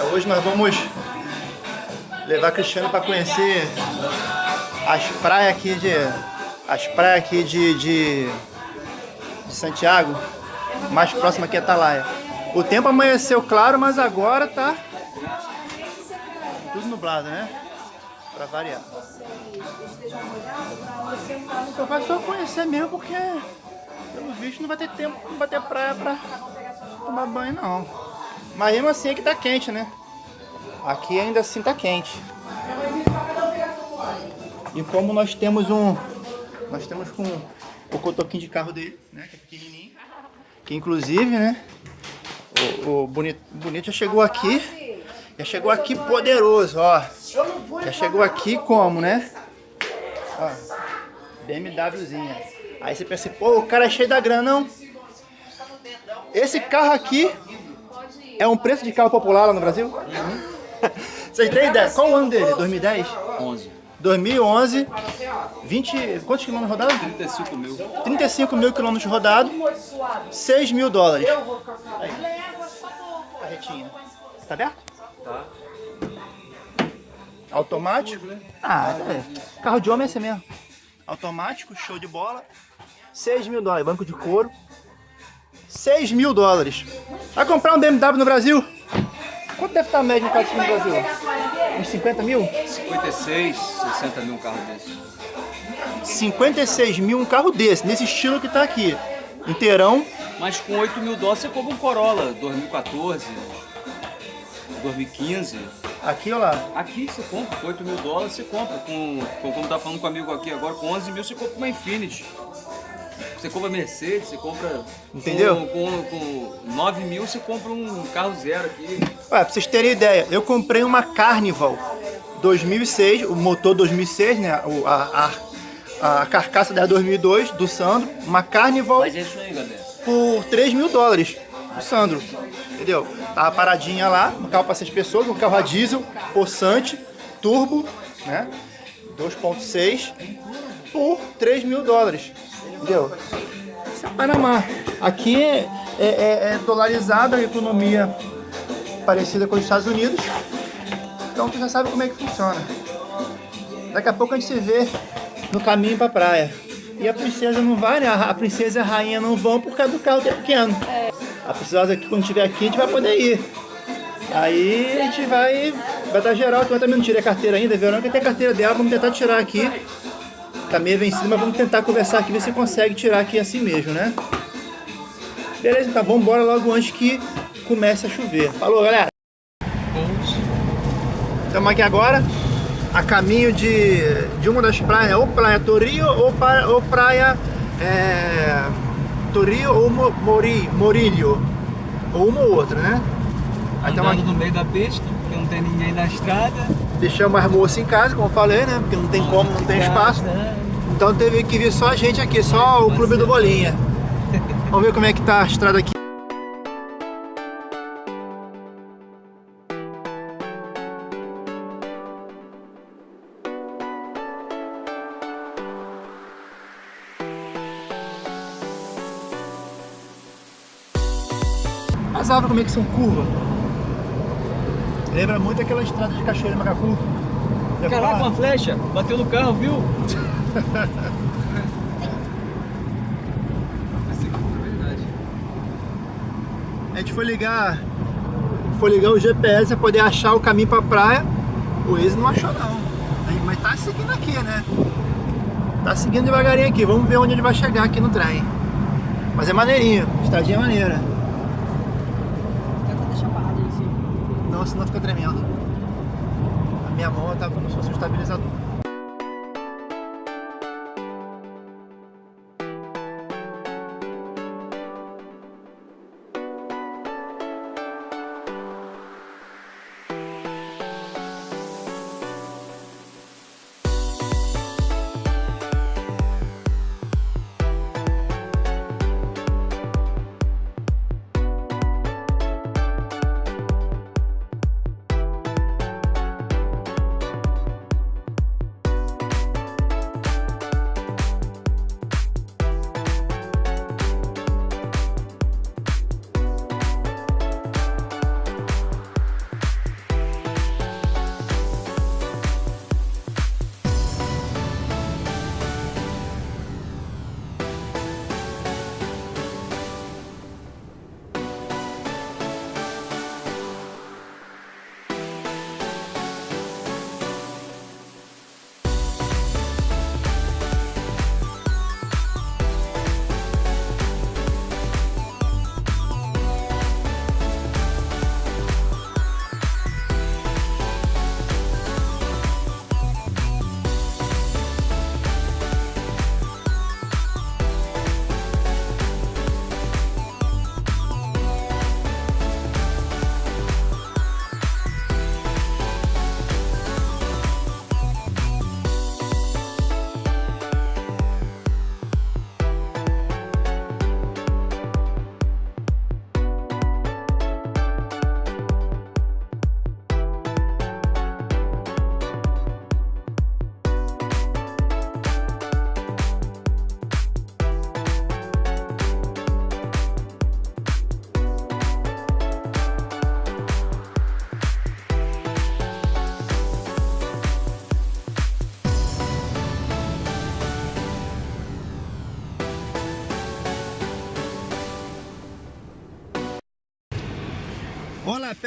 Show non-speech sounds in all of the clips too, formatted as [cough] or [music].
É, hoje nós vamos levar Cristiano para conhecer as praias aqui de as praias aqui de, de, de Santiago, mais próxima aqui é Atalaia. O tempo amanheceu claro, mas agora tá tudo nublado, né? Para variar. Eu faço só conhecer mesmo porque pelo visto não vai ter tempo, não vai ter praia para tomar banho não. Mas mesmo assim aqui tá quente, né? Aqui ainda assim tá quente. E como nós temos um... Nós temos com o cotoquinho de carro dele, né? Que é pequenininho. Que inclusive, né? O, o bonito, bonito já chegou aqui. Já chegou aqui poderoso, ó. Já chegou aqui como, né? Ó, BMWzinha. Aí você pensa, pô, o cara é cheio da grana, não? Esse carro aqui é um preço de carro popular lá no Brasil? Uhum. Vocês têm ideia? Qual o ano dele? 2010? 11. 2011, 20, quantos quilômetros rodados? 35 mil. 35 mil quilômetros rodados, 6 mil dólares. Aí. A retinha. Tá aberto? Tá. Automático? Ah, é. Carro de homem é esse mesmo. Automático, show de bola. 6 mil dólares, banco de couro. 6 mil dólares. Vai comprar um BMW no Brasil? Quanto deve estar a média de carro no Brasil? Uns 50 mil? 56, 60 mil um carro desse. 56 mil um carro desse, nesse estilo que tá aqui. Inteirão. Mas com 8 mil dólares você compra um Corolla 2014, 2015. Aqui, olha lá. Aqui você compra, com 8 mil dólares você compra. Com, com, como tá falando com um amigo aqui agora, com 11 mil você compra uma Infinity. Você compra Mercedes, você compra... Entendeu? Com, com, com 9 mil você compra um carro zero aqui. Ué, pra vocês terem ideia, eu comprei uma Carnival 2006, o motor 2006, né? O, a, a, a carcaça da 2002, do Sandro. Uma Carnival Mas é isso aí, galera. por 3 mil dólares, do Sandro. Entendeu? Tava paradinha lá, um carro para 6 pessoas, um carro a diesel, possante, turbo, né? 2.6 por 3 mil dólares. Entendeu? Isso é Panamá. Aqui é, é, é, é dolarizada a economia parecida com os Estados Unidos. Então tu já sabe como é que funciona. Daqui a pouco a gente se vê no caminho pra praia. E a princesa não vai, né? A princesa e a rainha não vão por causa do carro que é pequeno. A princesa aqui, quando estiver aqui, a gente vai poder ir. Aí a gente vai, vai dar geral, que eu também não tirei a carteira ainda, Verônica tem a carteira dela, vamos tentar tirar aqui. Tá meio vencido, mas vamos tentar conversar aqui, ver se consegue tirar aqui assim mesmo, né? Beleza, então vamos embora logo antes que comece a chover. Falou, galera! Estamos aqui agora a caminho de, de uma das praias, ou Praia Torio ou, pra, ou Praia é, Torio ou Mo- Mori, Morilho, ou uma ou outra, né? Aí Andando aqui, no meio da pista, não tem ninguém na estrada. deixamos as moças em casa, como eu falei, né? Porque não tem como, não tem espaço. Então teve que vir só a gente aqui, só o Clube do Bolinha. Vamos ver como é que tá a estrada aqui. As árvores como é que são curvas. Lembra muito aquela estrada de Cachoeira Macacu. Já Caraca, lá? uma flecha, bateu no carro, viu? A gente foi ligar, foi ligar o GPS para poder achar o caminho para praia. O Waze não achou não. Mas tá seguindo aqui, né? Tá seguindo devagarinho aqui. Vamos ver onde ele vai chegar aqui no trem. Mas é maneirinho, estradinha é maneira. Tenta deixar parado aí, sim. Não, senão fica tremendo. A minha mão tá como se fosse um estabilizador.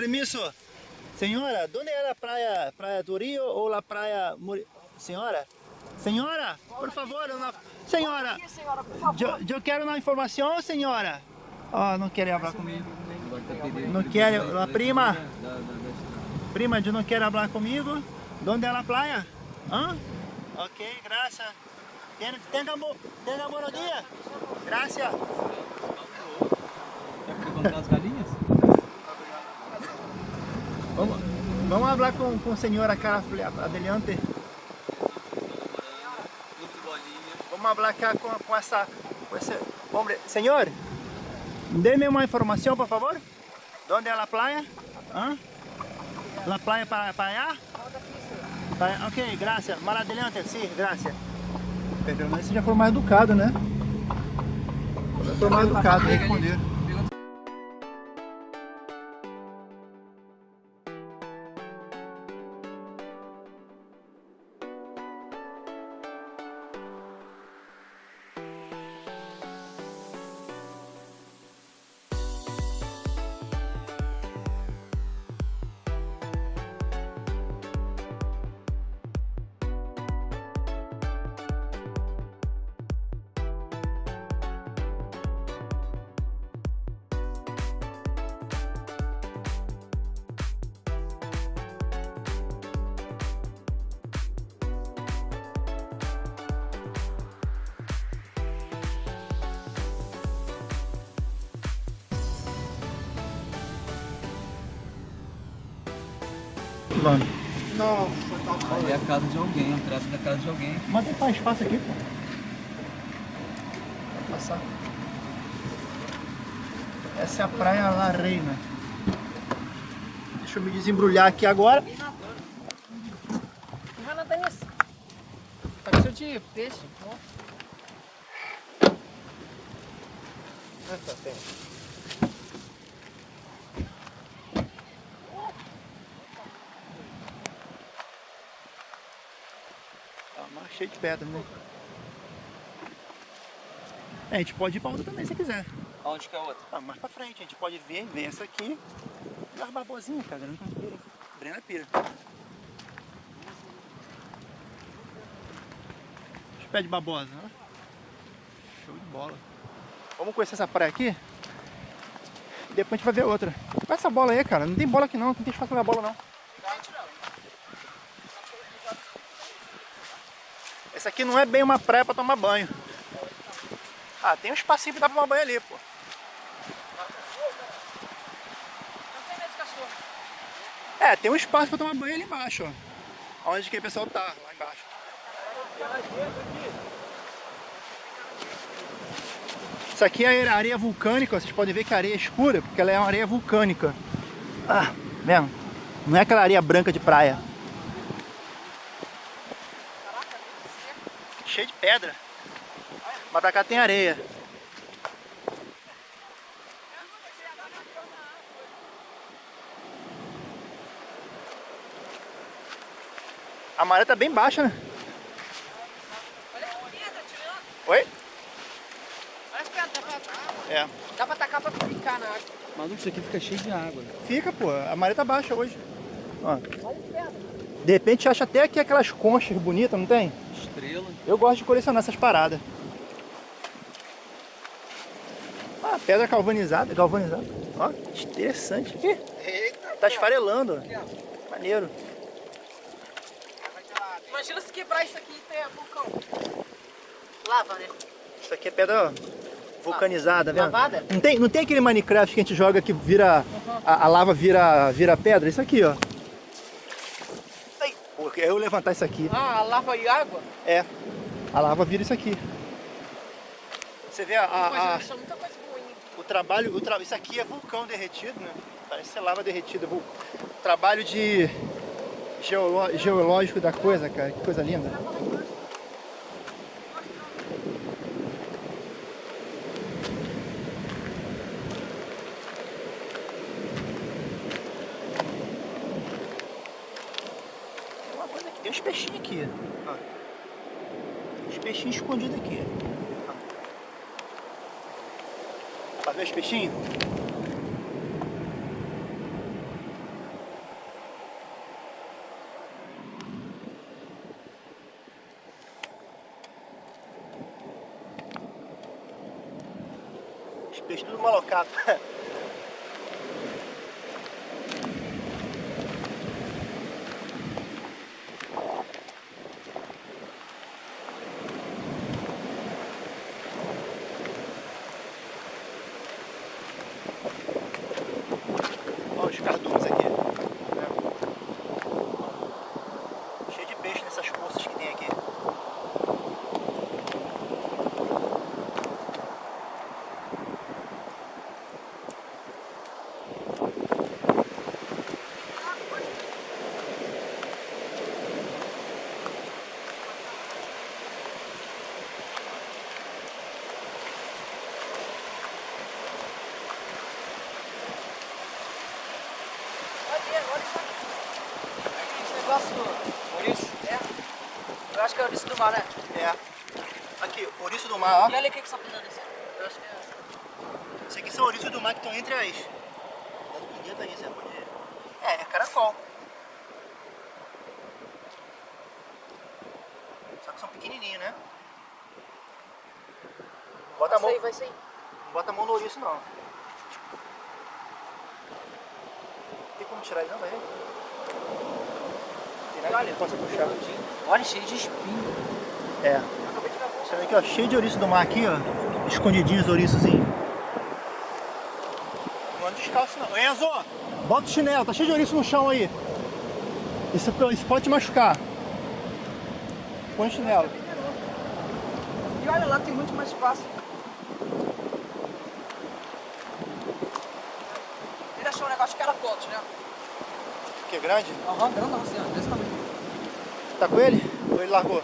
Permiso. Senhora, onde é a praia? Praia do Rio ou a praia... Muri... Senhora? Senhora, por favor, uma... Senhora, Aqui, senhora, por favor. eu, eu quero uma informação, senhora. Oh, não quer falar comigo. Não quer, a prima? Prima, eu não quer falar comigo. Onde é a praia? Hã? Ok, graças. Tenha bom dia. Graças. Quer perguntar as galinhas? Vamos, vamos falar com, com a senhora cara adelante. Vamos falar cá com, com essa, com esse homem. Senhor, dê-me uma informação, por favor. Onde é a praia? Hã? La praia para, para allá? Para- ok, graças. Mal adelante, sim, graças. Pelo menos você já foi mais educado, né? Já foi mais educado, responder. Vamos. É a casa de alguém, a entrada da casa de alguém. Mas tem mais espaço aqui, pô. Vai passar. Essa é a Praia La Reina. Deixa eu me desembrulhar aqui agora. Vai nadar nisso. Tá com cheio de peixe. ó. Tá mas cheio de pedra, né? É, a gente pode ir pra outra também se quiser. Aonde que é a outra? Ah, mais pra frente, a gente pode ver, ver essa aqui. E as babosinhas, cara. Não pira. Brena pira. Os pés de babosa, né? Show de bola. Vamos conhecer essa praia aqui? E depois a gente vai ver outra. Olha essa bola aí, cara. Não tem bola aqui não, não tem espaço pra bola não. Essa aqui não é bem uma praia pra tomar banho. Ah, tem um espacinho pra dar pra tomar banho ali, pô. É, tem um espaço pra tomar banho ali embaixo, ó. Onde que o pessoal tá, lá embaixo. Isso aqui é areia vulcânica, vocês podem ver que a areia é escura, porque ela é uma areia vulcânica. Ah, vendo? Não é aquela areia branca de praia. Cheio de pedra. Mas pra cá tem areia. A maré tá bem baixa, né? Oi? Olha as pedras, dá pra, É. dá pra tacar pra brincar na água. Maluco, isso aqui fica cheio de água. Fica, pô. A maré tá baixa hoje. Ó. Olha as pedras. De repente acha até aqui aquelas conchas bonitas, não tem? Estrela. Eu gosto de colecionar essas paradas. Ah, pedra galvanizada, galvanizada. Ó, interessante. Ih, tá esfarelando. ó. Maneiro. Imagina se quebrar isso aqui e ter vulcão. Lava, né? Isso aqui é pedra vulcanizada, vendo? Lavada? Não tem, não tem aquele Minecraft que a gente joga que vira. A, a lava vira, vira pedra? Isso aqui, ó. Pô, eu levantar isso aqui. Ah, lava e água? É. A lava vira isso aqui. Você vê a, a- a- o trabalho. O tra... Isso aqui é vulcão derretido, né? Parece ser lava derretida. vul- Trabalho de. geolo- geológico da coisa, cara. Que coisa linda. Tem uns peixinhos aqui. Ah. Os peixinhos escondidos aqui. fazer Tá vendo os peixinhos? Os peixes tudo malocado. [laughs] Olha, isso aqui. Esse negócio. Maurício, É. Eu acho que é o ouriço do mar, né? É. Aqui, ouriço do mar, ó. E olha o que que está pisando nesse. Eu acho que é. Esses aqui são ouriços do mar que estão entre as. Cuidado com o dedo aí, você pode. É, é caracol. Só que são pequenininhos, né? Bota a Vai mão, sair, vai sair. não bota a mão no ouriço não. Tem como tirar ele não, que possa puxar. Olha, cheio de espinho. É. Você vê aqui, ó, cheio de ouriço do mar aqui, ó. Escondidinhos ouriçozinhos. Não anda descalço não. Enzo, bota o chinelo, tá cheio de ouriço no chão aí. Isso, isso pode te machucar. Põe o chinelo. E olha lá, tem muito mais espaço. Negócio de caracotes, né? Que é grande? Aham, grandão assim, ó, desse tamanho. Tá com ele? Ou ele largou?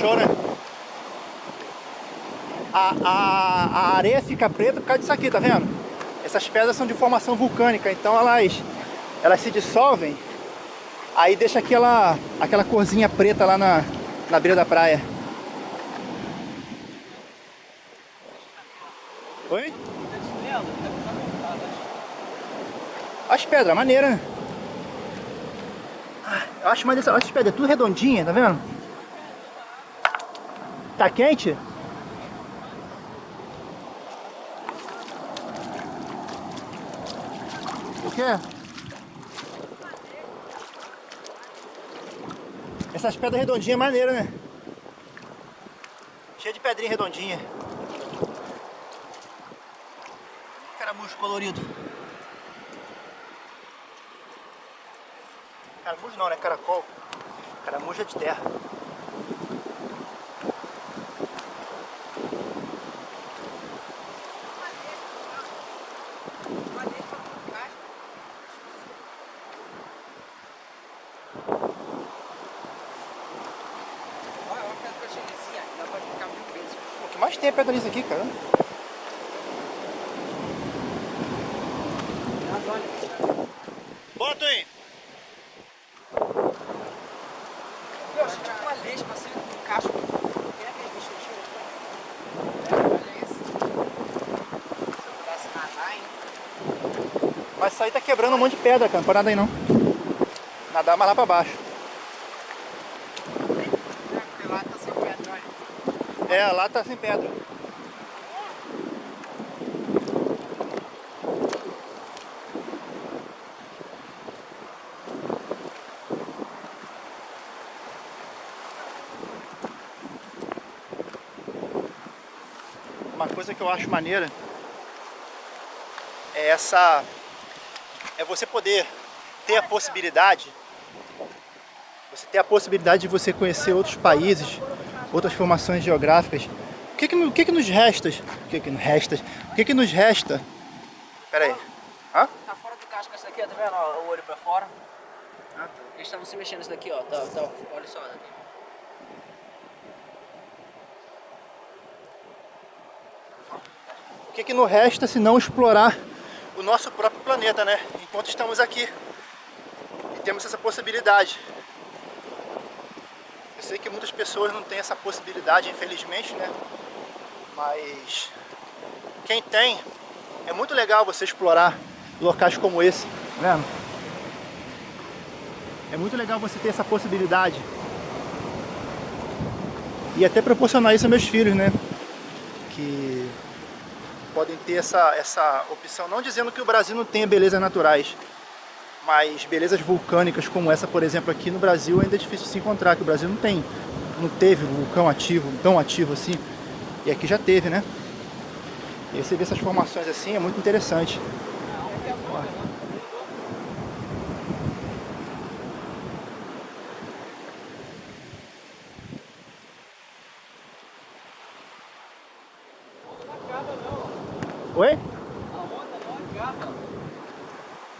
Né? A, a, a areia fica preta por causa disso aqui, tá vendo? Essas pedras são de formação vulcânica, então elas, elas se dissolvem, aí deixa aquela, aquela corzinha preta lá na, na beira da praia. Oi? As pedras, maneira? Ah, Eu acho mais dessa, olha essas pedras, tudo redondinha, tá vendo? Tá quente? O quê? Essas pedras redondinhas é né? Cheia de pedrinha redondinha. Caramujo colorido. Caramujo não, né? Caracol. Caramujo é de terra. Olha, olha a pedra que eu dá pra ficar mil vezes. O que mais tem é pedra lisa aqui, cara. Mas olha, Bota aí! achei tipo uma lesma assim, um cacho. Tem aquele bicho cheio Olha esse. Se eu pudesse nadar, hein? Mas isso aí tá quebrando um monte de pedra, cara. Não pode nadar aí não. Nadar mais lá pra baixo. É, porque lá tá sem pedra, olha. É, lá tá sem pedra. Uma coisa que eu acho maneira é essa é você poder ter a possibilidade você ter a possibilidade de você conhecer outros países, outras formações geográficas. O que que, o que, que nos resta? O que que nos resta? O que que nos resta Pera aí. Hã? Tá fora do casco esse daqui, ó, tá vendo? ó, o olho pra fora. Ah, tá. Eles estavam se mexendo isso daqui, ó. Tá, tá, olha só. Daqui. O que, que não resta se não explorar o nosso próprio planeta, né? Enquanto estamos aqui. E temos essa possibilidade. Eu sei que muitas pessoas não têm essa possibilidade, infelizmente, né? Mas quem tem, é muito legal você explorar locais como esse, tá vendo? É muito legal você ter essa possibilidade. E até proporcionar isso aos meus filhos, né? Que podem ter essa, essa opção. Não dizendo que o Brasil não tenha belezas naturais, mas belezas vulcânicas como essa, por exemplo, aqui no Brasil ainda é difícil se encontrar, que o Brasil não tem, não teve vulcão ativo, tão ativo assim, e aqui já teve, né? E você vê essas formações assim, é muito interessante.